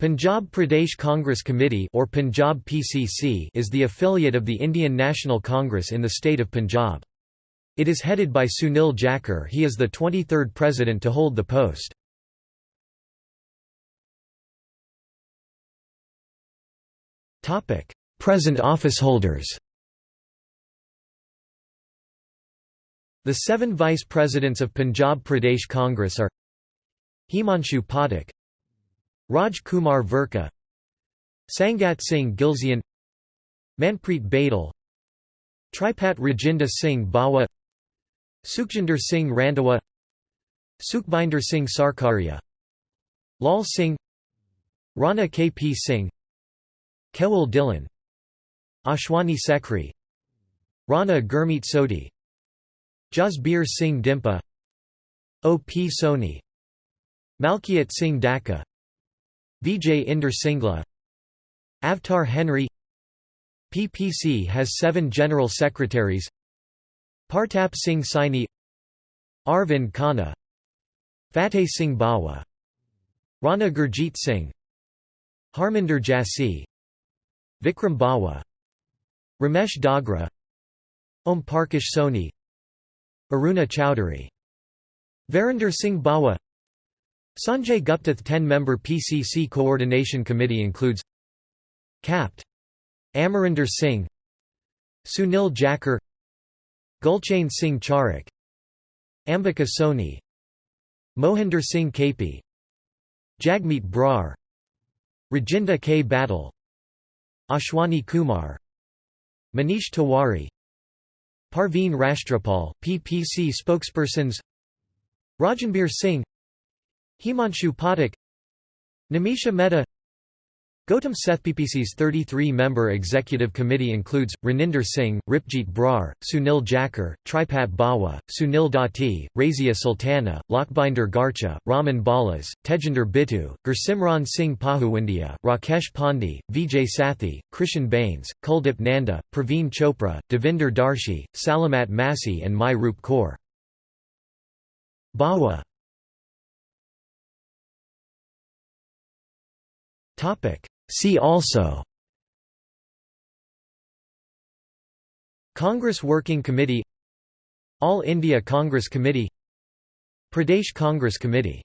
Punjab Pradesh Congress Committee or Punjab PCC is the affiliate of the Indian National Congress in the state of Punjab. It is headed by Sunil Jakhar he is the 23rd president to hold the post. Present office holders The seven vice presidents of Punjab Pradesh Congress are Himanshu Pathak Raj Kumar Verka Sangat Singh Gilzian Manpreet Badal Tripat Rajinder Singh Bawa Sukhjinder Singh Randhawa Sukhbinder Singh Sarkaria Lal Singh Rana K. P. Singh Kewal Dhillon Ashwani Sekhri Rana Gurmeet Sodhi Jasbir Singh Dimpa O. P. Soni Malkiat Singh Dakha Vijay Inder Singla Avtar Henry PPC has seven General Secretaries Partap Singh Saini Arvind Khanna Fateh Singh Bawa Rana Gurjeet Singh Harminder Jassi Vikram Bawa Ramesh Dogra Om Parkash Soni Aruna Chowdhury. Varinder Singh Bawa Sanjay Gupta 10-member PCC Coordination Committee includes Capt. Amarinder Singh Sunil Jakhar Gulchain Singh Charak Ambika Soni Mohinder Singh Kaypee Jagmeet Brar Rajinder K. Bhattal Ashwani Kumar Manish Tiwari Parveen Rashtrapal PPC spokespersons Rajanbir Singh Himanshu Pathak Nimisha Mehta Gautam Seth PPC's 33-member executive committee includes, Raninder Singh, Ripjeet Brar, Sunil Jakhar, Tripat Bawa, Sunil Dutti, Razia Sultana, Lakhbinder Garcha, Raman Balas, Tejinder Bittu, Gursimran Singh Pahawindia, Rakesh Pandey, Vijay Sathi, Krishan Bains, Kuldip Nanda, Praveen Chopra, Devinder Darshi, Salamat Massi and Mai Roop Kaur. Bawa See also. Congress Working Committee All India Congress Committee Pradesh Congress Committee